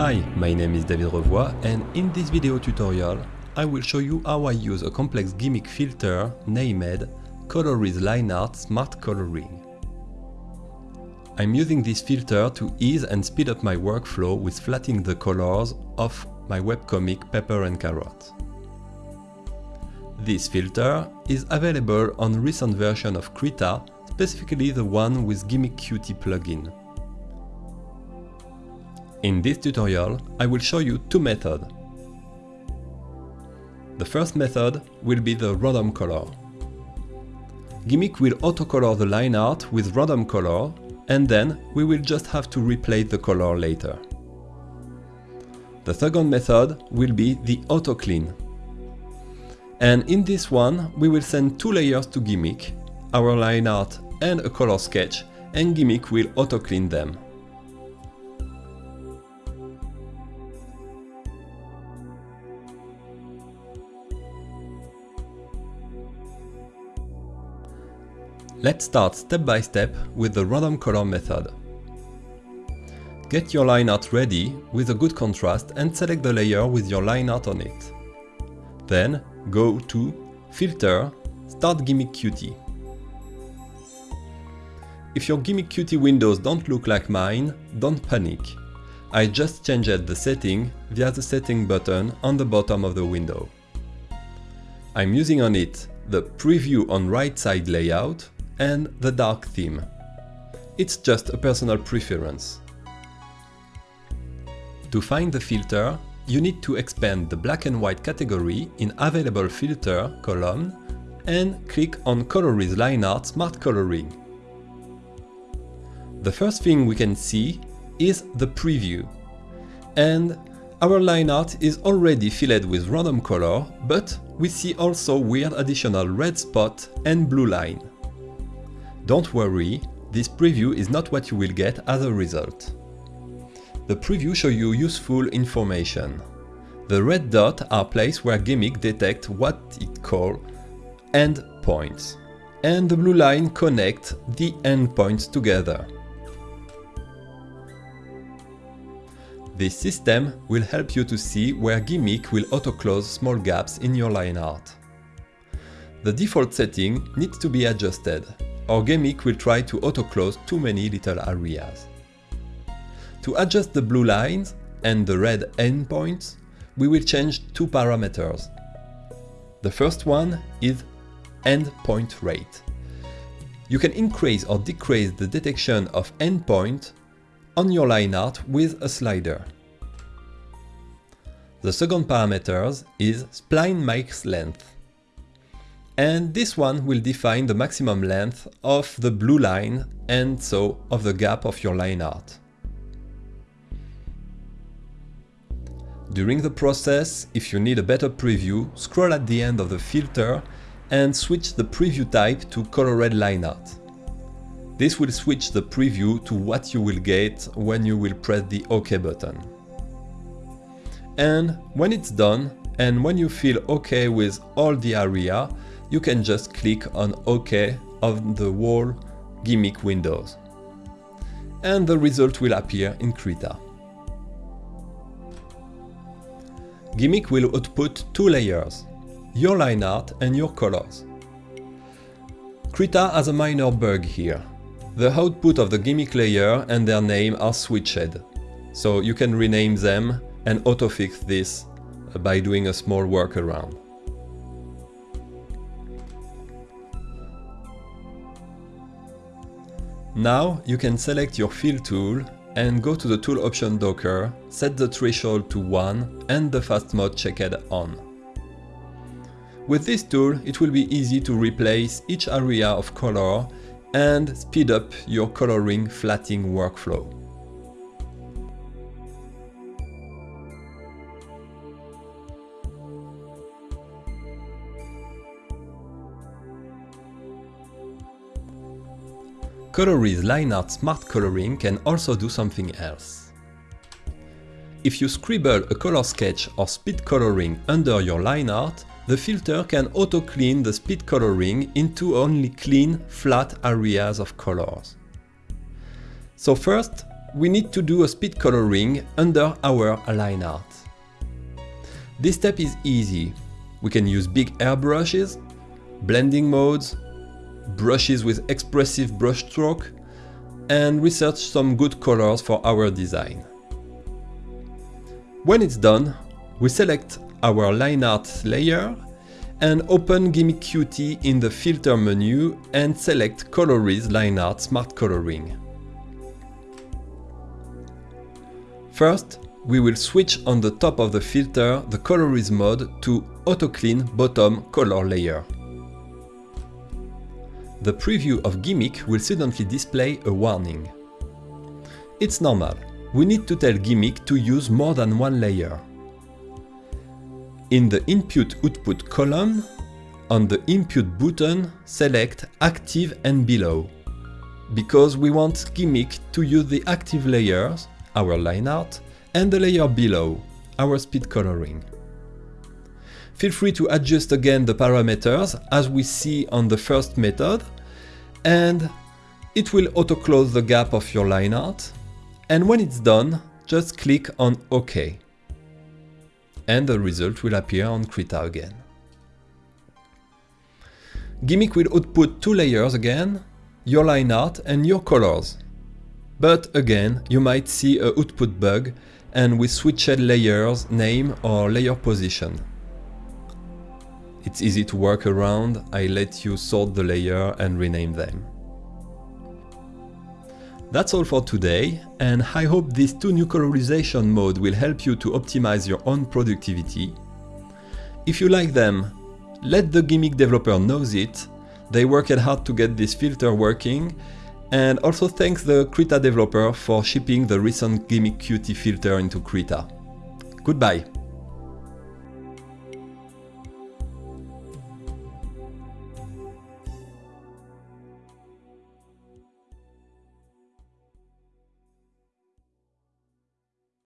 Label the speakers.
Speaker 1: Hi, my name is David Revoy and in this video tutorial I will show you how I use a complex G'MIC filter named Coloris Line Art Smart Coloring. I'm using this filter to ease and speed up my workflow with flattening the colors of my webcomic Pepper and Carrot. This filter is available on recent version of Krita, specifically the one with G'MIC Qt plugin. In this tutorial, I will show you two methods. The first method will be the random color. G'MIC will autocolor the line art with random color and then we will just have to replace the color later. The second method will be the auto clean. And in this one, we will send two layers to G'MIC, our line art and a color sketch, and G'MIC will auto clean them. Let's start step by step with the random color method. Get your line art ready with a good contrast and select the layer with your line art on it. Then go to Filter, Start G'MIC Qt. If your G'MIC Qt windows don't look like mine, don't panic. I just changed the setting via the setting button on the bottom of the window. I'm using on it the Preview on right side layout and the dark theme. It's just a personal preference. To find the filter, you need to expand the black and white category in Available Filter column and click on Coloris Line Art Smart Coloring. The first thing we can see is the preview. And our line art is already filled with random color, but we see also weird additional red spot and blue line. Don't worry, this preview is not what you will get as a result. The preview shows you useful information. The red dots are places where G'MIC detect what it calls endpoints, and the blue line connect the endpoints together. This system will help you to see where G'MIC will auto-close small gaps in your line art. The default setting needs to be adjusted, or G'MIC will try to auto-close too many little areas. To adjust the blue lines and the red endpoints, we will change two parameters. The first one is endpoint rate. You can increase or decrease the detection of endpoint on your line art with a slider. The second parameter is spline max length. And this one will define the maximum length of the blue line and so of the gap of your line art. During the process, if you need a better preview, scroll at the end of the filter and switch the preview type to colored line art. This will switch the preview to what you will get when you will press the OK button. And when it's done, and when you feel OK with all the area, you can just click on OK on the wall G'MIC windows. And the result will appear in Krita. G'MIC will output two layers, your line art and your colors. Krita has a minor bug here. The output of the G'MIC layer and their name are switched, so you can rename them and autofix this by doing a small workaround. Now you can select your fill tool and go to the tool option docker, set the threshold to 1 and the fast mode checked on. With this tool it will be easy to replace each area of color and speed up your coloring flatting workflow. Coloris Line Art Smart Coloring can also do something else. If you scribble a color sketch or speed coloring under your line art, the filter can auto-clean the speed coloring into only clean, flat areas of colors. So first, we need to do a speed coloring under our line art. This step is easy. We can use big airbrushes, blending modes, brushes with expressive brushstroke, and research some good colors for our design. When it's done, we select our line art layer and open G'MIC Qt in the filter menu and select Colorise Line Art Smart Coloring. First, we will switch on the top of the filter the Colorise mode to Auto Clean Bottom Color Layer. The preview of G'MIC will suddenly display a warning. It's normal, we need to tell G'MIC to use more than one layer. In the Input-Output column, on the Input button, select Active and Below, because we want G'MIC to use the active layers, our line art, and the layer below, our speed coloring. Feel free to adjust again the parameters as we see on the first method and it will auto-close the gap of your line art and when it's done just click on OK and the result will appear on Krita again. G'MIC will output two layers again, your line art and your colors. But again, you might see a output bug and we switched layers name or layer position. It's easy to work around, I let you sort the layer and rename them. That's all for today, and I hope these two new colorization modes will help you to optimize your own productivity. If you like them, let the G'MIC developer knows it, they worked hard to get this filter working, and also thanks the Krita developer for shipping the recent G'MIC Qt filter into Krita. Goodbye!